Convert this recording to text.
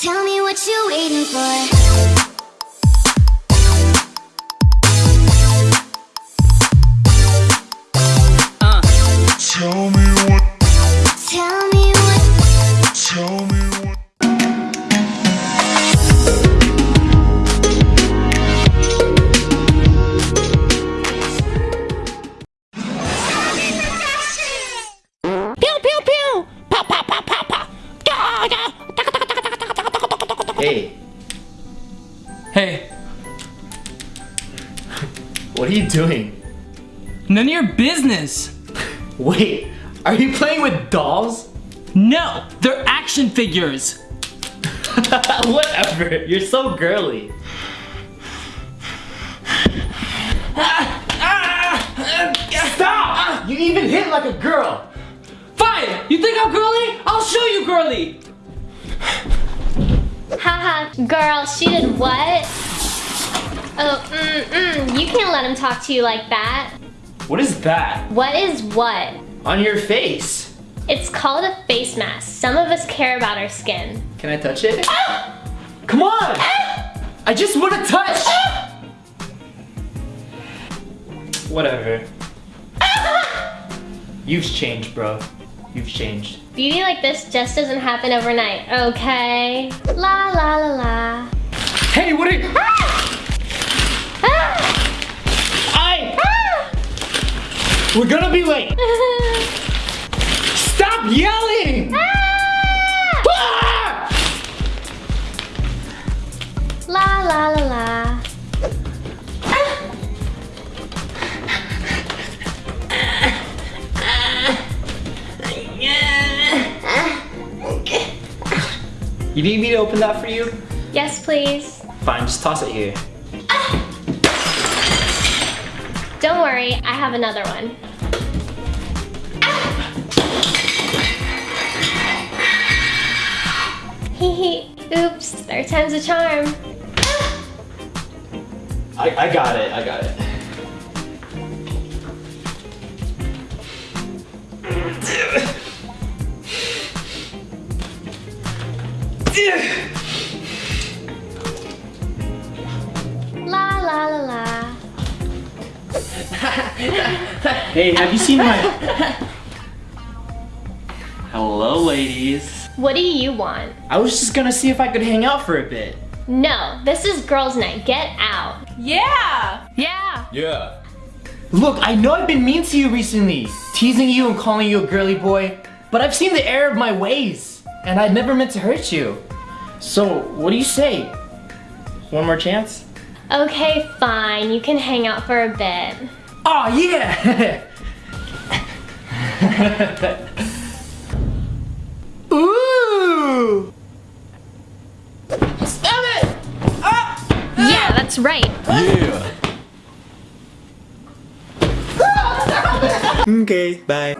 Tell me what you waiting for. Hey, Hey, what are you doing? none of your business. Wait, are you playing with dolls? No, they're action figures. Whatever, you're so girly. Stop! You even hit like a girl. Fine, you think I'm girly? I'll show you girly. Haha, girl, she did what? Oh, mm, mm, you can't let him talk to you like that. What is that? What is what? On your face. It's called a face mask. Some of us care about our skin. Can I touch it? Come on! I just want to touch! Whatever. You've changed, bro. You've changed. Beauty like this just doesn't happen overnight, okay? La la la la. Hey, what are you? Ah! I! Ah! We're gonna be late! Stop yelling! You need me to open that for you? Yes, please. Fine, just toss it here. Ah! Don't worry, I have another one. Ah! Hee hee. Oops, third time's a charm. Ah! I, I got it, I got it. Hey, have you seen my... Hello, ladies. What do you want? I was just gonna see if I could hang out for a bit. No, this is girls' night. Get out. Yeah! Yeah. Yeah. Look, I know I've been mean to you recently, teasing you and calling you a girly boy, but I've seen the error of my ways, and I never meant to hurt you. So, what do you say? One more chance? Okay, fine. You can hang out for a bit. Oh yeah! Ooh! Stop it! Ah! Yeah, that's right. Yeah. okay, bye.